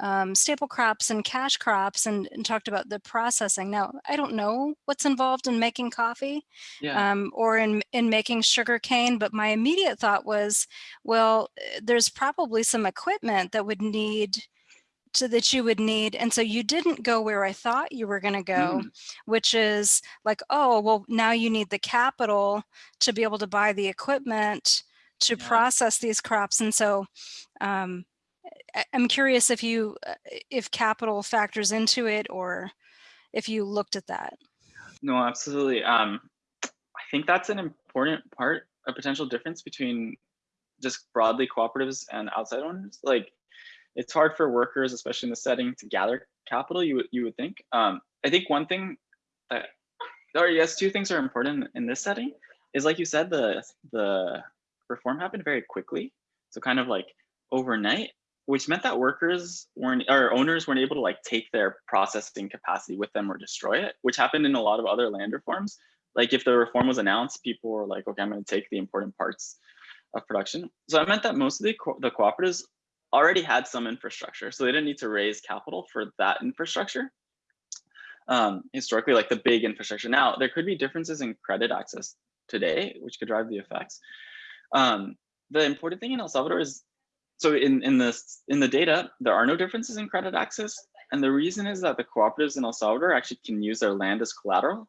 um, staple crops and cash crops and, and talked about the processing. Now, I don't know what's involved in making coffee Yeah. um, or in, in making sugar cane, but my immediate thought was, well, eh, there's probably some equipment that would need to that you would need. And so you didn't go where I thought you were going to go, Mm. which is like, oh, well, now you need the capital to be able to buy the equipment to Yeah. process these crops. And so um, I'm curious if you, uh, if capital factors into it or if you looked at that. No, absolutely. Um, I think that's an important part, a potential difference between just broadly cooperatives and outside owners. Like, it's hard for workers, especially in the setting, to gather capital. You would you would think. Um, I think one thing that, or yes, two things are important in this setting is like you said, the the reform happened very quickly, so kind of like overnight, which meant that workers weren't or owners weren't able to like take their processing capacity with them or destroy it, which happened in a lot of other land reforms. Like if the reform was announced, people were like, okay, I'm going to take the important parts of production. So that meant that most of the, co- the cooperatives already had some infrastructure, so they didn't need to raise capital for that infrastructure. Um, historically, like the big infrastructure. Now, there could be differences in credit access today, which could drive the effects. Um, the important thing in El Salvador is so in in this in the data there are no differences in credit access. And the reason is that the cooperatives in el salvador actually can use their land as collateral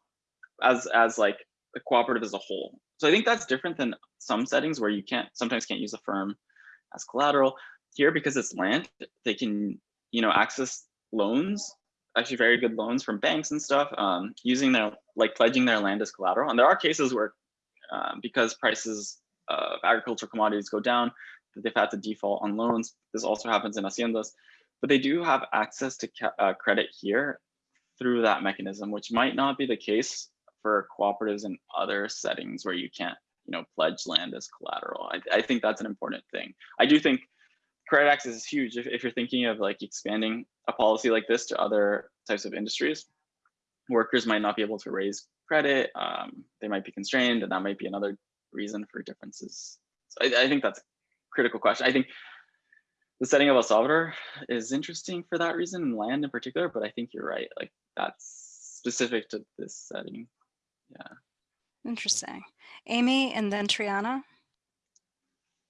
as as like a cooperative as a whole. So i think that's different than some settings where you can't sometimes can't use a firm as collateral. Here because it's land they can you know access loans actually very good loans from banks and stuff um, using their like pledging their land as collateral. And there are cases where um, because prices of agricultural commodities go down that they've had to default on loans. This also happens in haciendas, but they do have access to uh, credit here through that mechanism, which might not be the case for cooperatives in other settings where you can't, you know, pledge land as collateral. I, I think that's an important thing. I do think credit access is huge if, if you're thinking of like expanding a policy like this to other types of industries. Workers might not be able to raise credit. Um, they might be constrained, and that might be another reason for differences. So I, I think that's critical question. I think the setting of El Salvador is interesting for that reason, and land in particular. But I think you're right. Like that's specific to this setting. Yeah. Interesting. Amy and then Triana.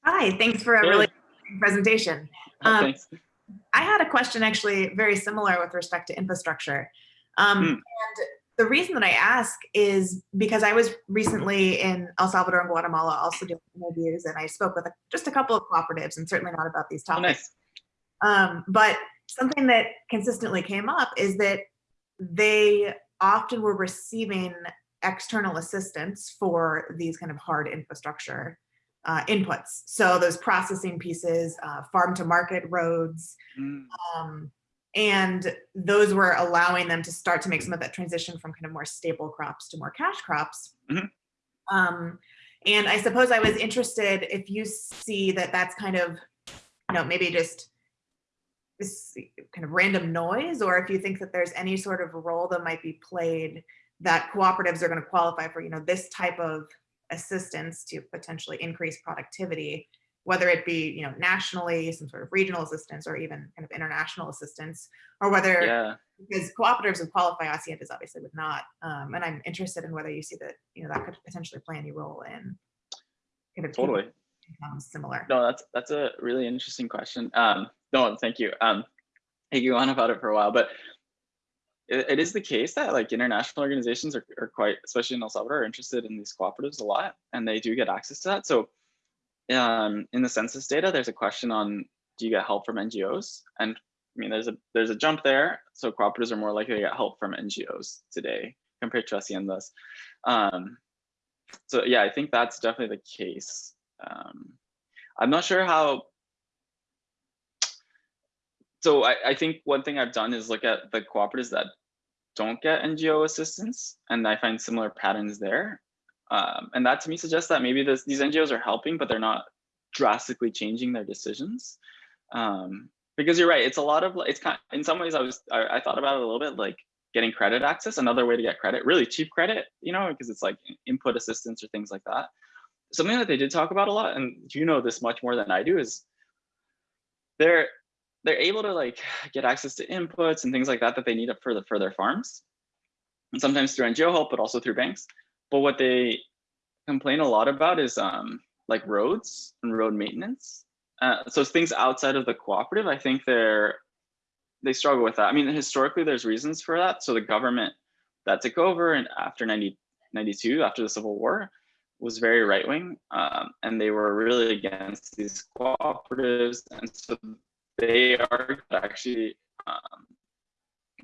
Hi, thanks for a Hey. really interesting presentation. Oh, Um, thanks. I had a question actually very similar with respect to infrastructure. Um, Hmm. And the reason that I ask is because I was recently in El Salvador and Guatemala also doing interviews and I spoke with just a couple of cooperatives and certainly not about these Oh, topics. nice. Um, but something that consistently came up is that they often were receiving external assistance for these kind of hard infrastructure uh, inputs. So those processing pieces, uh, farm to market roads, Mm, um, and those were allowing them to start to make some of that transition from kind of more staple crops to more cash crops. Mhm. Um, and I suppose I was interested if you see that that's kind of, you know, maybe just this kind of random noise, or if you think that there's any sort of role that might be played that cooperatives are going to qualify for, you know, this type of assistance to potentially increase productivity whether it be you know nationally some sort of regional assistance or even kind of international assistance or whether Yeah. because cooperatives would qualify haciendas obviously would not um, and i'm interested in whether you see that you know that could potentially play any role in kind of Totally. incomes similar No, that's that's a really interesting question. Um, no, thank you. Um, I could go on about it for a while, but it, it is the case that like international organizations are, are quite, especially in El Salvador, are interested in these cooperatives a lot, and they do get access to that. So, um, in the census data, there's a question on do you get help from NGOs? And I mean, there's a there's a jump there. So cooperatives are more likely to get help from NGOs today compared to haciendas. Um, so yeah, I think that's definitely the case. Um, I'm not sure how. So I, I think one thing I've done is look at the cooperatives that don't get NGO assistance, and I find similar patterns there. Um, and that to me suggests that maybe this, these NGOs are helping, but they're not drastically changing their decisions. Um, because you're right, it's a lot of it's kind. In some ways, I was I, I thought about it a little bit like getting credit access, another way to get credit, really cheap credit, you know, because it's like input assistance or things like that something that they did talk about a lot, and you know this much more than I do, is they're they're able to like get access to inputs and things like that that they need up for the for their farms, and sometimes through NGO help, but also through banks. But what they complain a lot about is um, like roads and road maintenance. Uh, so things outside of the cooperative. I think they're they struggle with that. I mean, historically, there's reasons for that. So the government that took over and after 90, 92, after the Civil War, was very right wing, um, and they were really against these cooperatives, and so they are actually um,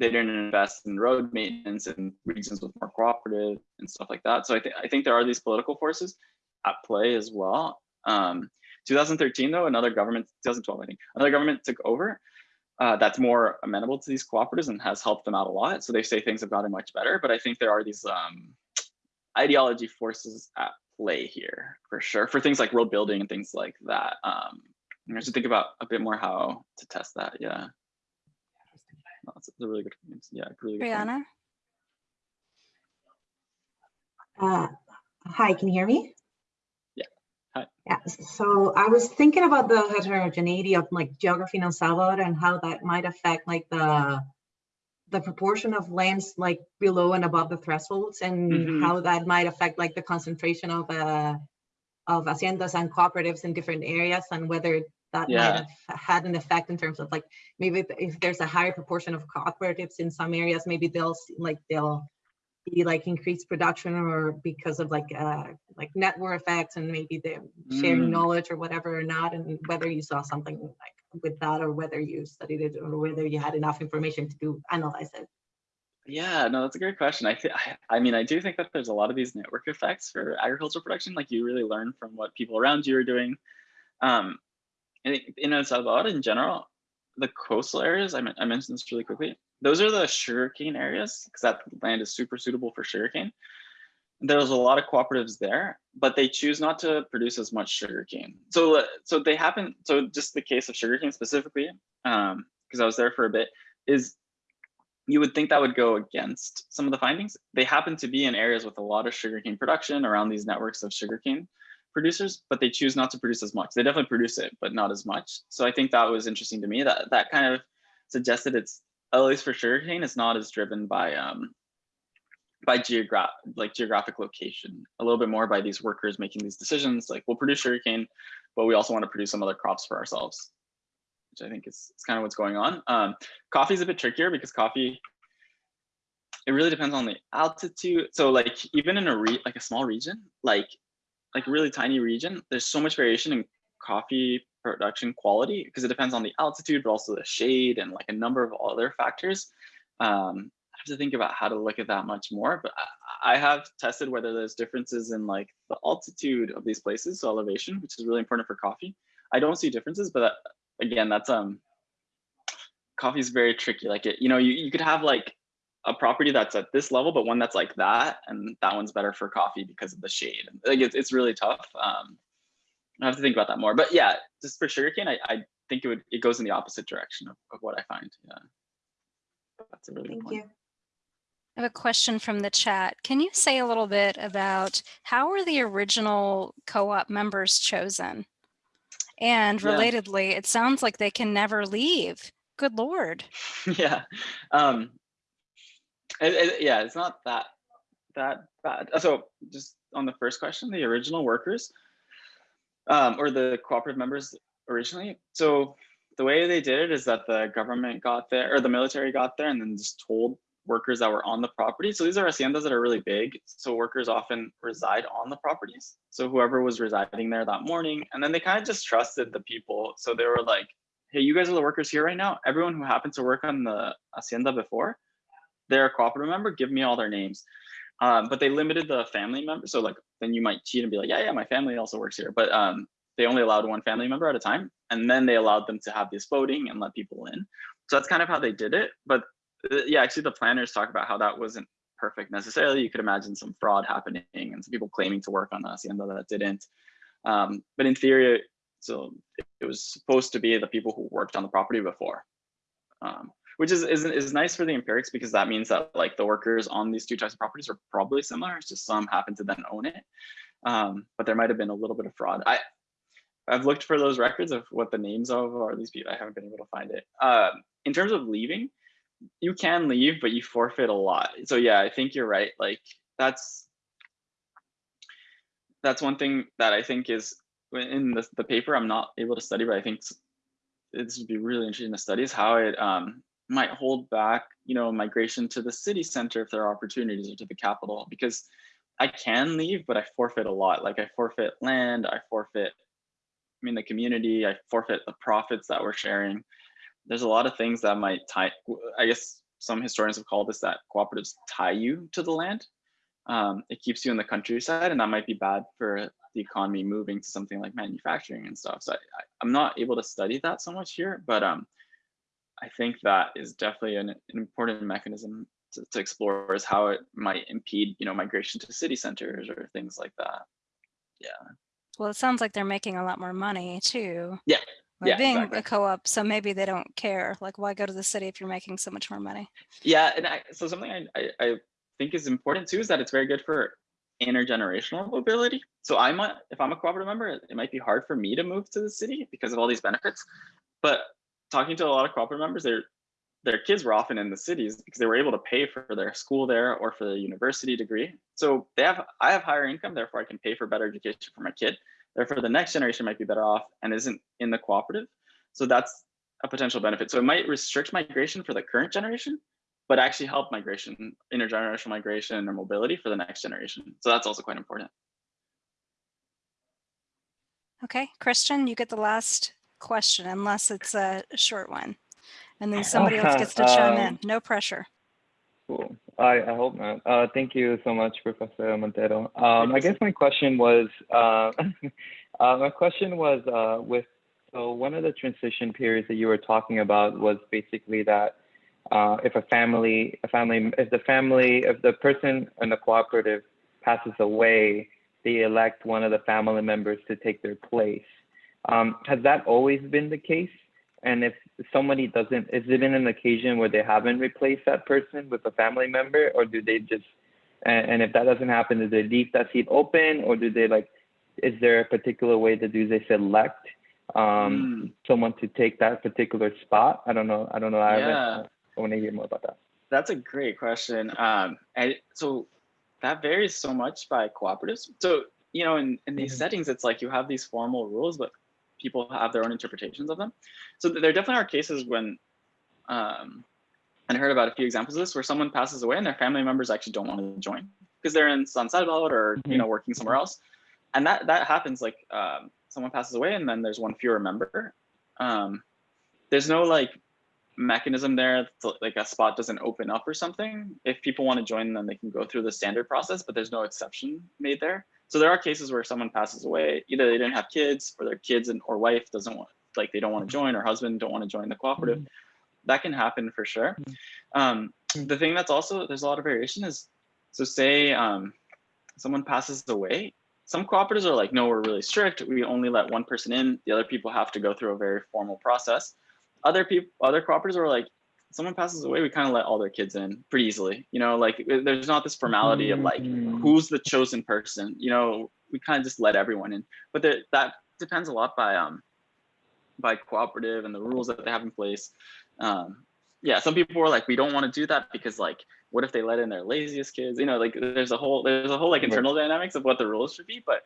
they didn't invest in road maintenance in regions with more cooperative and stuff like that. So I think I think there are these political forces at play as well. Um, 2013 though, another government, 2012 I think, another government took over. Uh, that's more amenable to these cooperatives and has helped them out a lot. So they say things have gotten much better, but I think there are these um, ideology forces at play here for sure for things like road building and things like that. Um, I to think about a bit more how to test that. Yeah, No, that's a really good. Yeah, really good. point. Triana. Uh, Hi, can you hear me? Yeah. Hi. Yeah, so I was thinking about the heterogeneity of like geography in El Salvador and how that might affect like the the proportion of lands like below and above the thresholds and Mhm. how that might affect like the concentration of uh of haciendas and cooperatives in different areas and whether that Yeah. might have had an effect in terms of like maybe if- there's a higher proportion of cooperatives in some areas, maybe they'll like they'll be like increased production or because of like uh like network effects and maybe they're sharing Mm. knowledge or whatever or not and whether you saw something like with that or whether you studied it or whether you had enough information to do analyze it. Yeah, no, that's a great question. I, thi- I, I mean, I do think that there's a lot of these network effects for agricultural production. Like you really learn from what people around you are doing. Um, think in El Salvador in general, the coastal areas, I, I mentioned this really quickly, those are the sugarcane areas because that land is super suitable for sugarcane. There's a lot of cooperatives there, but they choose not to produce as much sugarcane. So, uh, so they happen. So, just the case of sugarcane specifically, um, because I was there for a bit, is you would think that would go against some of the findings. They happen to be in areas with a lot of sugarcane production around these networks of sugarcane producers, but they choose not to produce as much. They definitely produce it, but not as much. So I think that was interesting to me. That that kind of suggested it's at least for sugarcane, it's not as driven by um by geograph like geographic location, a little bit more by these workers making these decisions. Like we'll produce sugarcane, but we also want to produce some other crops for ourselves, which I think is, is kind of what's going on. Um, coffee is a bit trickier because coffee it really depends on the altitude. So like even in a re like a small region, like like really tiny region, there's so much variation in coffee production quality because it depends on the altitude, but also the shade and like a number of other factors. Um, I have to think about how to look at that much more, but I, I have tested whether there's differences in like the altitude of these places, so elevation, which is really important for coffee. I don't see differences, but again, that's um, coffee is very tricky. Like it, you know, you, you could have like a property that's at this level, but one that's like that, and that one's better for coffee because of the shade. Like it's, it's really tough. Um, I have to think about that more. But yeah, just for sugarcane, I, I think it would it goes in the opposite direction of, of what I find. Yeah, that's a really Thank good point. you. I have a question from the chat. Can you say a little bit about how were the original co-op members chosen? And Yeah. relatedly, it sounds like they can never leave. Good Lord. yeah. Um, it- it- yeah, it's not that that bad. So just on the first question, the original workers um, or the cooperative members originally. So the way they did it is that the government got there or the military got there and then just told workers that were on the property. So these are haciendas that are really big. So workers often reside on the properties. So whoever was residing there that morning, and then they kind of just trusted the people. So they were like, hey, you guys are the workers here right now. Everyone who happened to work on the hacienda before, they're a cooperative member, give me all their names. Um, but they limited the family member. So like then you might cheat and be like, yeah, yeah, my family also works here. But um, they only allowed one family member at a time. And then they allowed them to have this voting and let people in. So that's kind of how they did it. But uh, yeah, actually the planners talk about how that wasn't perfect necessarily. You could imagine some fraud happening and some people claiming to work on the hacienda that didn't. Um, but in theory, so it was supposed to be the people who worked on the property before. Um, which is, is is nice for the empirics because that means that like the workers on these two types of properties are probably similar. It's just some happen to then own it, um, but there might have been a little bit of fraud. I I've looked for those records of what the names of are these people. I haven't been able to find it. Um, in terms of leaving, you can leave, but you forfeit a lot. So yeah, I think you're right. Like that's that's one thing that I think is in the, the paper I'm not able to study, but I think this would be really interesting to study is how it um, might hold back, you know, migration to the city center if there are opportunities or to the capital, because I can leave, but I forfeit a lot. Like I forfeit land, I forfeit, I mean, the community, I forfeit the profits that we're sharing. There's a lot of things that might tie, I guess some historians have called this that cooperatives tie you to the land. Um, it keeps you in the countryside and that might be bad for the economy moving to something like manufacturing and stuff. So I, I, I'm not able to study that so much here, but um, I think that is definitely an, an important mechanism to, to, explore is how it might impede, you know, migration to city centers or things like that. Yeah. Well, it sounds like they're making a lot more money too. Yeah. Yeah, being exactly. a co-op, so maybe they don't care. Like, why go to the city if you're making so much more money? Yeah, and I, so something I, I, I think is important too is that it's very good for intergenerational mobility. So I might, if I'm a cooperative member, it might be hard for me to move to the city because of all these benefits. But talking to a lot of cooperative members, their their kids were often in the cities because they were able to pay for their school there or for the university degree. So they have, I have higher income, therefore I can pay for better education for my kid. Therefore, the next generation might be better off and isn't in the cooperative. So that's a potential benefit. So it might restrict migration for the current generation, but actually help migration, intergenerational migration or mobility for the next generation. So that's also quite important. Okay, Christian, you get the last question unless it's a short one. And then somebody else gets to chime in. Um, No pressure. Cool. I, I hope not. Uh, thank you so much, Professor Montero. Um, I guess my question was, uh, uh, my question was uh, with, so one of the transition periods that you were talking about was basically that uh, if a family, a family, if the family, if the person in the cooperative passes away, they elect one of the family members to take their place. Um, has that always been the case? And if somebody doesn't, is it in an occasion where they haven't replaced that person with a family member, or do they just, and, and if that doesn't happen, do they leave that seat open, or do they like, is there a particular way that do they select um, someone to take that particular spot? I don't know. I don't know. I, Yeah. I want to hear more about that. That's a great question. Um, and so that varies so much by cooperatives. So, you know, in, in these Mhm. settings, it's like you have these formal rules, but people have their own interpretations of them. So there definitely are cases when, um, and I heard about a few examples of this where someone passes away and their family members actually don't want to join because they're in San Salvador or, you Mhm. know, working somewhere else. And that, that happens like, um, someone passes away and then there's one fewer member. Um, there's no like mechanism there to, like a spot doesn't open up or something if people want to join then they can go through the standard process but there's no exception made there so there are cases where someone passes away either they didn't have kids or their kids and or wife doesn't want like they don't want to join or husband don't want to join the cooperative. That can happen for sure. Mhm. um, the thing that's also there's a lot of variation is so say um, someone passes away some cooperatives are like no we're really strict we only let one person in the other people have to go through a very formal process. Other people other cooperatives are like someone passes away we kind of let all their kids in pretty easily you know like uh, there's not this formality of like Mhm. who's the chosen person you know we kind of just let everyone in but there, that depends a lot by um by cooperative and the rules that they have in place um yeah some people were like we don't want to do that because like what if they let in their laziest kids you know like there's a whole there's a whole like Right. internal dynamics of what the rules should be but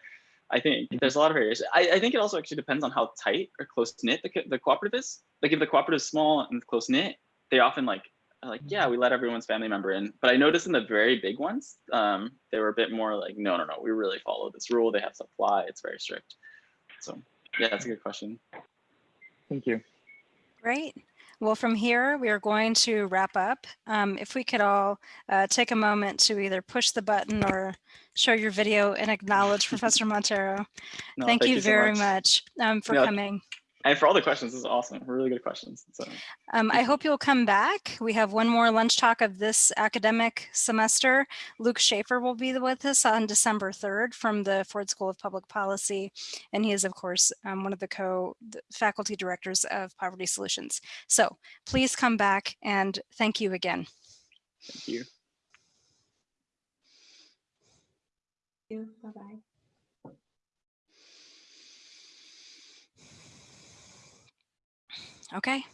I think Mhm. there's a lot of variation. I, I think it also actually depends on how tight or close knit the, the cooperative is. Like if the cooperative is small and close knit, they often like like yeah we let everyone's family member in. But I noticed in the very big ones, um, they were a bit more like no no no we really follow this rule. They have to supply. It's very strict. So yeah, that's a good question. Thank you. Great. Well, from here, we are going to wrap up. Um, if we could all uh, take a moment to either push the button or show your video and acknowledge Professor Montero. No, thank, you so very much, um, for Yeah. coming. And for all the questions, this is awesome. Really good questions. So Um, I hope you'll come back. We have one more lunch talk of this academic semester. Luke Shaefer will be with us on December 3rd from the Ford School of Public Policy. And he is, of course, um, one of the co-faculty directors of Poverty Solutions. So please come back and thank you again. thank you. Bye-bye. Okay.